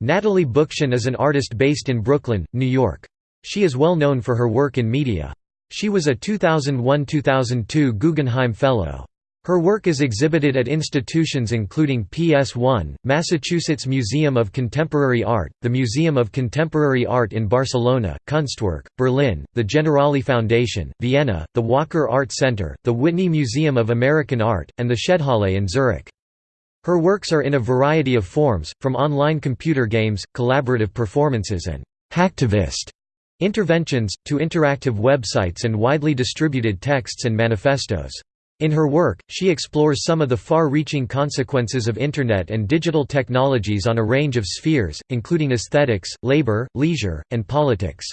Natalie Bookchin is an artist based in Brooklyn, New York. She is well known for her work in media. She was a 2001–2002 Guggenheim Fellow. Her work is exhibited at institutions including PS1, Massachusetts Museum of Contemporary Art, the Museum of Contemporary Art in Barcelona, Kunstwerk, Berlin, the Generali Foundation, Vienna, the Walker Art Center, the Whitney Museum of American Art, and the Shedhalle in Zurich. Her works are in a variety of forms, from online computer games, collaborative performances and hacktivist interventions, to interactive websites and widely distributed texts and manifestos. In her work, she explores some of the far-reaching consequences of Internet and digital technologies on a range of spheres, including aesthetics, labor, leisure, and politics.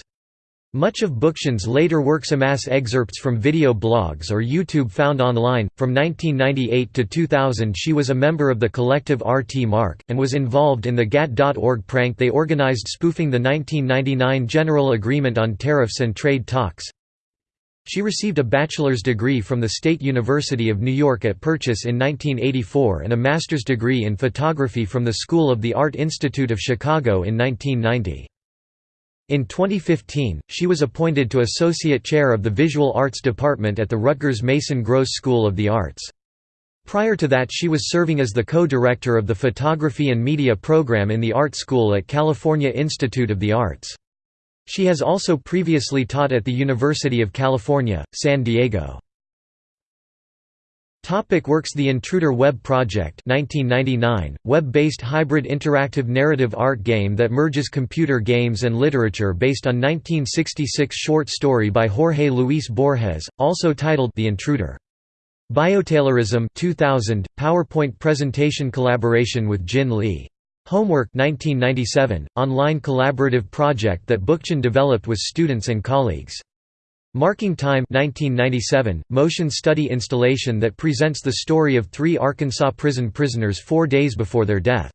Much of Bookchin's later works amass excerpts from video blogs or YouTube found online. From 1998 to 2000, she was a member of the collective RT Mark, and was involved in the GATT.org prank they organized spoofing the 1999 General Agreement on Tariffs and Trade Talks. She received a bachelor's degree from the State University of New York at Purchase in 1984 and a master's degree in photography from the School of the Art Institute of Chicago in 1990. In 2015, she was appointed to Associate Chair of the Visual Arts Department at the Rutgers Mason Gross School of the Arts. Prior to that she was serving as the co-director of the Photography and Media program in the Art School at California Institute of the Arts. She has also previously taught at the University of California, San Diego. Topic works The Intruder Web Project 1999, web-based hybrid interactive narrative art game that merges computer games and literature based on 1966 short story by Jorge Luis Borges, also titled The Intruder. Biotaylorism 2000, PowerPoint presentation collaboration with Jin Lee. Homework 1997, online collaborative project that Bookchin developed with students and colleagues. Marking Time 1997, motion study installation that presents the story of three Arkansas prison prisoners four days before their death.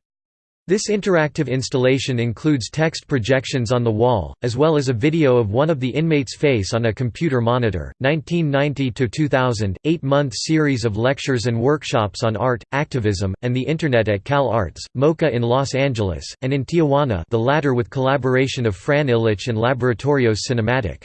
This interactive installation includes text projections on the wall, as well as a video of one of the inmates' face on a computer monitor. 1990 to 2000, eight-month series of lectures and workshops on art, activism, and the Internet at Cal Arts, MoCA in Los Angeles, and in Tijuana, the latter with collaboration of Fran Ilich and Laboratorios Cinematic.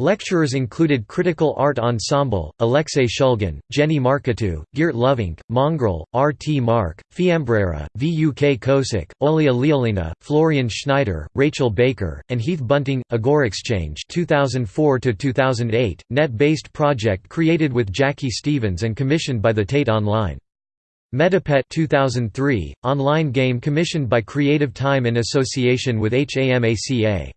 Lecturers included Critical Art Ensemble, Alexei Shulgin, Jenny Marketou, Geert Lovink, Mongrel, R. T. Mark, Fiambrera, V. U. K. Kosick, Olia Lialina, Florian Schneider, Rachel Baker, and Heath Bunting. Agora Exchange 2004–2008, net-based project created with Jackie Stevens and commissioned by the Tate Online. Metapet 2003, online game commissioned by Creative Time in association with HAMACA.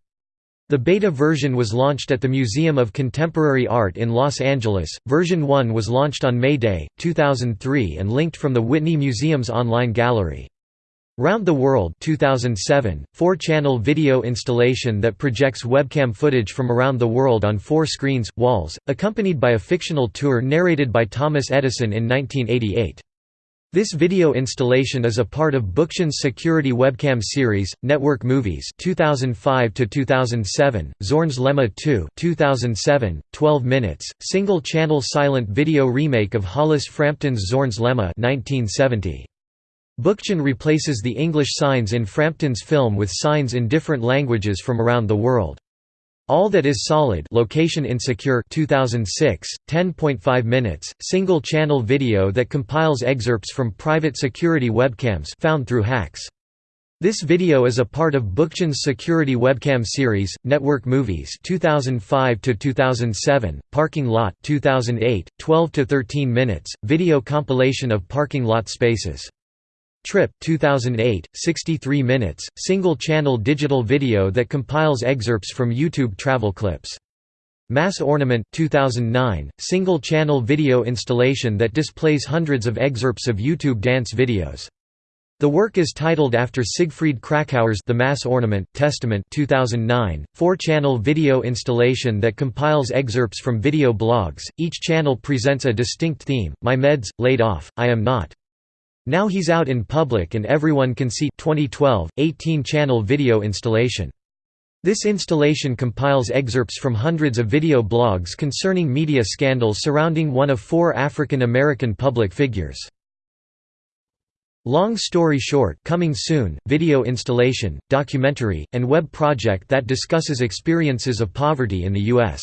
The beta version was launched at the Museum of Contemporary Art in Los Angeles. Version 1 was launched on May Day, 2003 and linked from the Whitney Museum's online gallery. Round the World 2007, four-channel video installation that projects webcam footage from around the world on four screens, walls, accompanied by a fictional tour narrated by Thomas Edison in 1988. This video installation is a part of Bookchin's security webcam series, Network Movies 2005 2007, Zorn's Lemma 2 2007, 12 minutes, single-channel silent video remake of Hollis Frampton's Zorn's Lemma 1970. Bookchin replaces the English signs in Frampton's film with signs in different languages from around the world. All That Is Solid Location Insecure 2006, 10.5 minutes, single-channel video that compiles excerpts from private security webcams found through hacks. This video is a part of Bookchin's security webcam series, Network Movies 2005 2007, Parking Lot 2008, 12 to 13 minutes, video compilation of parking lot spaces. Trip 2008, 63 minutes, single-channel digital video that compiles excerpts from YouTube travel clips. Mass Ornament 2009, single-channel video installation that displays hundreds of excerpts of YouTube dance videos. The work is titled after Siegfried Kracauer's The Mass Ornament Testament 2009, four-channel video installation that compiles excerpts from video blogs. Each channel presents a distinct theme: My meds, laid off, I am not. Now he's out in public and everyone can see 2012, 18-channel video installation. This installation compiles excerpts from hundreds of video blogs concerning media scandals surrounding one of four African American public figures. Long Story Short coming soon, video installation, documentary, and web project that discusses experiences of poverty in the U.S.